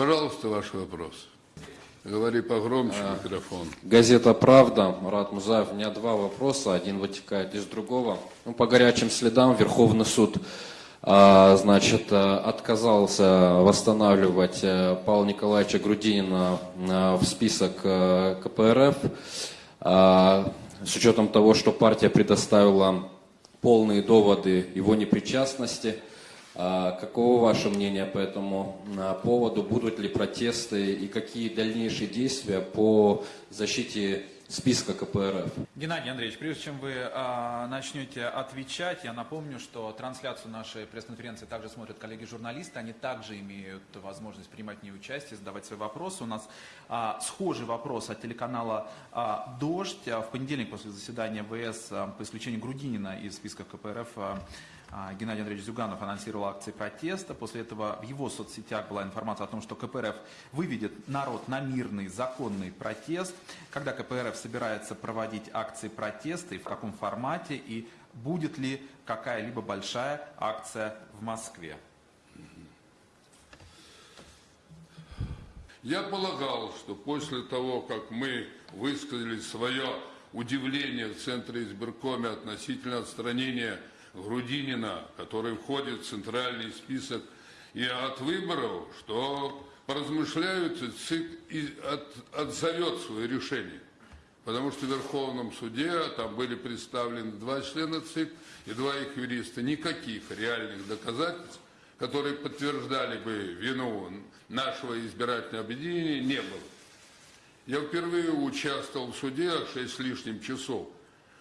Пожалуйста, ваш вопрос. Говори погромче, микрофон. Газета «Правда», Марат Музаев. У меня два вопроса, один вытекает из другого. Ну, по горячим следам Верховный суд а, значит, а, отказался восстанавливать а, Павла Николаевича Грудинина а, в список а, КПРФ а, с учетом того, что партия предоставила полные доводы его непричастности – а Каково ваше мнение по этому а, поводу? Будут ли протесты и какие дальнейшие действия по защите списка КПРФ? Геннадий Андреевич, прежде чем вы а, начнете отвечать, я напомню, что трансляцию нашей пресс-конференции также смотрят коллеги-журналисты, они также имеют возможность принимать в ней участие, задавать свои вопросы. У нас а, схожий вопрос от телеканала а, «Дождь». В понедельник после заседания ВС а, по исключению Грудинина из списка КПРФ а, Геннадий Андреевич Зюганов анонсировал акции протеста. После этого в его соцсетях была информация о том, что КПРФ выведет народ на мирный, законный протест. Когда КПРФ собирается проводить акции протеста и в каком формате, и будет ли какая-либо большая акция в Москве? Я полагал, что после того, как мы высказали свое удивление в Центре избиркоме относительно отстранения Грудинина, который входит в центральный список, и от выборов, что поразмышляют, ЦИК отзовет свое решение. Потому что в Верховном суде там были представлены два члена ЦИК и два их юриста. Никаких реальных доказательств, которые подтверждали бы вину нашего избирательного объединения, не было. Я впервые участвовал в суде 6 с лишним часов,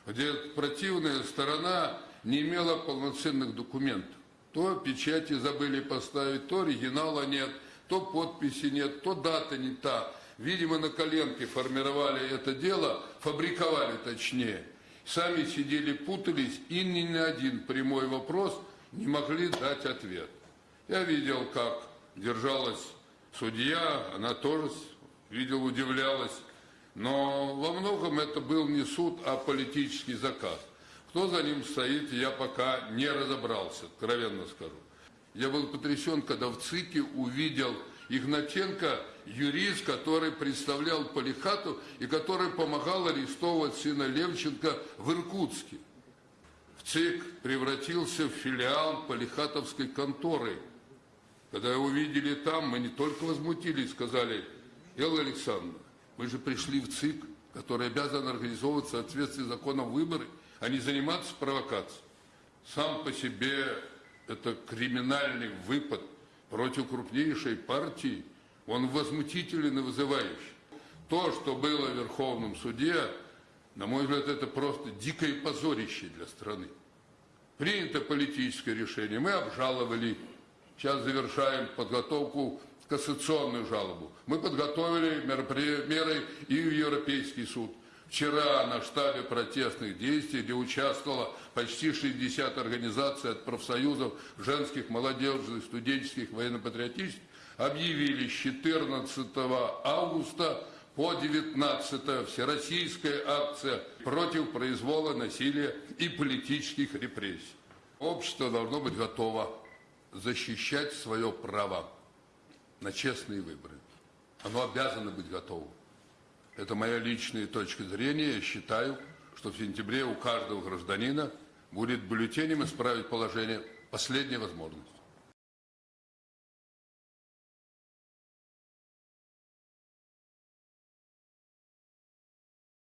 где противная сторона не имела полноценных документов. То печати забыли поставить, то оригинала нет, то подписи нет, то дата не та. Видимо, на коленке формировали это дело, фабриковали точнее. Сами сидели, путались, и ни на один прямой вопрос не могли дать ответ. Я видел, как держалась судья, она тоже видел, удивлялась. Но во многом это был не суд, а политический заказ. Кто за ним стоит, я пока не разобрался, откровенно скажу. Я был потрясен, когда в ЦИКе увидел Игнатенко, юрист, который представлял Полихату и который помогал арестовывать сына Левченко в Иркутске. В ЦИК превратился в филиал Полихатовской конторы. Когда увидели там, мы не только возмутились, сказали, Элла Александровна, мы же пришли в ЦИК, который обязан организовывать в соответствии с законом выборы – а не заниматься провокацией. Сам по себе это криминальный выпад против крупнейшей партии, он возмутителен и вызывающий. То, что было в Верховном суде, на мой взгляд, это просто дикое позорище для страны. Принято политическое решение, мы обжаловали, сейчас завершаем подготовку кассационную жалобу. Мы подготовили меры и в Европейский суд. Вчера на штабе протестных действий, где участвовало почти 60 организаций от профсоюзов женских, молодежных, студенческих, военно-патриотических, объявили с 14 августа по 19 всероссийская акция против произвола, насилия и политических репрессий. Общество должно быть готово защищать свое право на честные выборы. Оно обязано быть готовым. Это моя личная точка зрения. Я считаю, что в сентябре у каждого гражданина будет бюллетенем исправить положение последняя возможность.